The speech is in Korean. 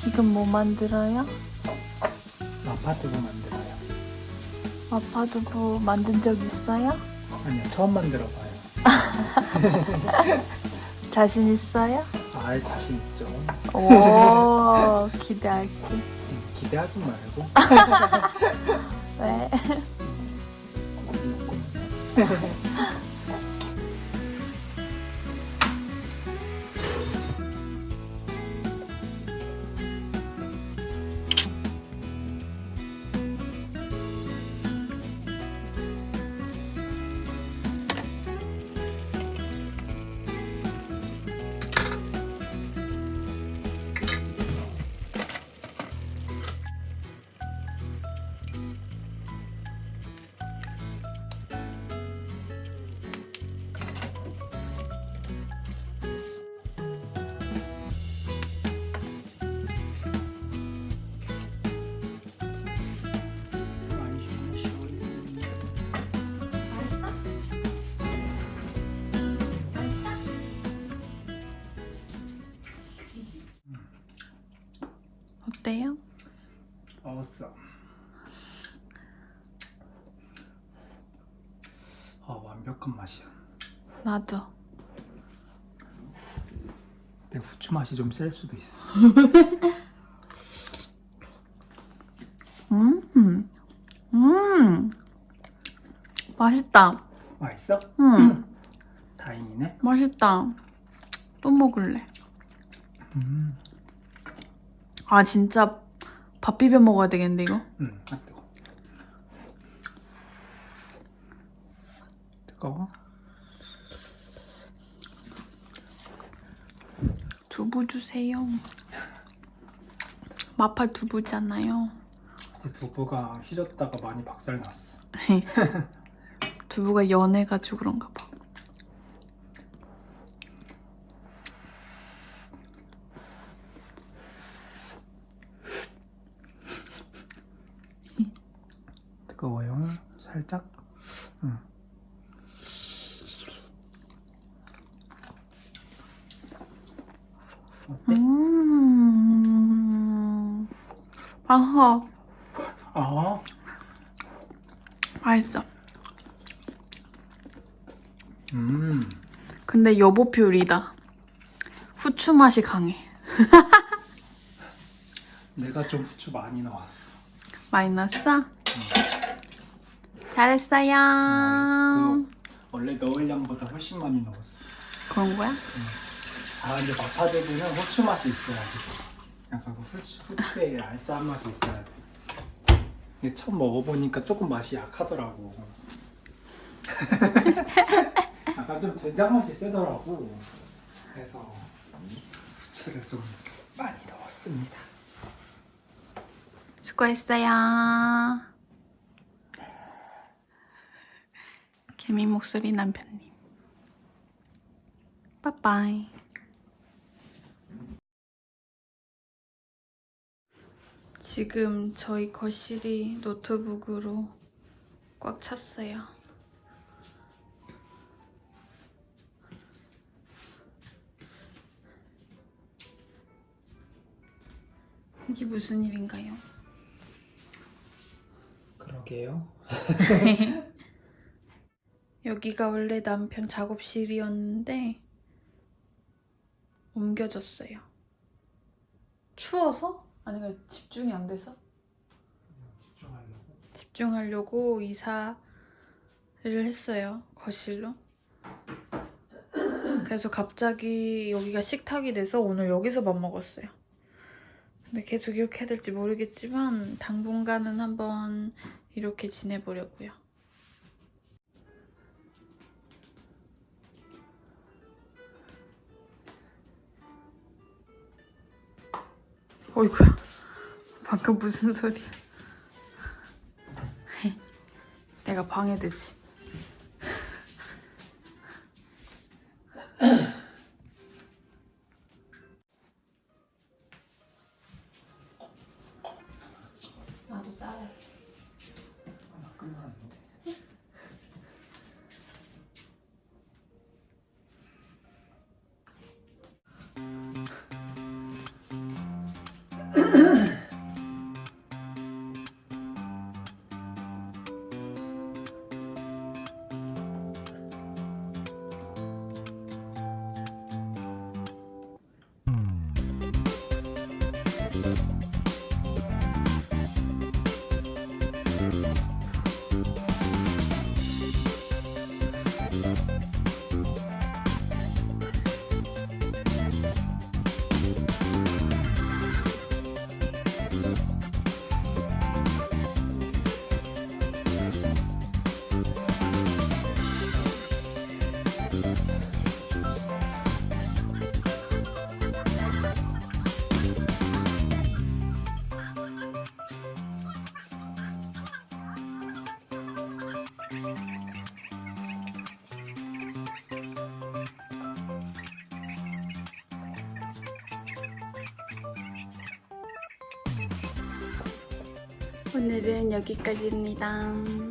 지금 뭐 만들어요? 마파두부 만들어요. 마파두부 만든 적 있어요? 아니요, 처음 만들어봐요. 자신 있어요? 아, 자신 있죠. 오 기대할게. 음, 기대하지 말고. 왜? 어때요? 먹었어. 아, 완벽한 맛이야. 나도. 근데 후추 맛이 좀 셀 수도 있어. 음, 음, 맛있다. 맛있어? 음, 다행이네. 맛있다. 또 먹을래. 음, 아 진짜 밥 비벼 먹어야 되겠는데 이거? 음, 아 뜨거. 뜨거워? 두부 주세요. 마파 두부잖아요. 근데 두부가 휘졌다가 많이 박살났어. 두부가 연해가지고 그런가 봐. 뜨거워요. 살짝. 음. 어때? 음, 맛있어. 아, 맛있어. 음, 근데 여보표 요리다. 후추 맛이 강해. 내가 좀 후추 많이 넣었어. 많이 넣었어? 잘했어요. 그 원래 넣을 양보다 훨씬 많이 넣었어. 그런 거야? 아 근데 마파두부는 후추 맛이 있어야 돼. 약간 그 후추, 후추의 알싸한 맛이 있어야 돼. 이게 처음 먹어보니까 조금 맛이 약하더라고. 약간 좀 된장 맛이 세더라고. 그래서 후추를 좀 많이 넣었습니다. 수고했어요. 개미 목소리 남편님. 빠빠이. 지금 저희 거실이 노트북으로 꽉 찼어요. 이게 무슨 일인가요? 그러게요. 여기가 원래 남편 작업실이었는데 옮겨졌어요. 추워서? 아니면 집중이 안 돼서? 집중하려고. 집중하려고 이사를 했어요. 거실로. 그래서 갑자기 여기가 식탁이 돼서 오늘 여기서 밥 먹었어요. 근데 계속 이렇게 해야 될지 모르겠지만 당분간은 한번 이렇게 지내보려고요. 어이구야. 방금 무슨 소리야. 내가 방해되지. 오늘은 여기까지입니다.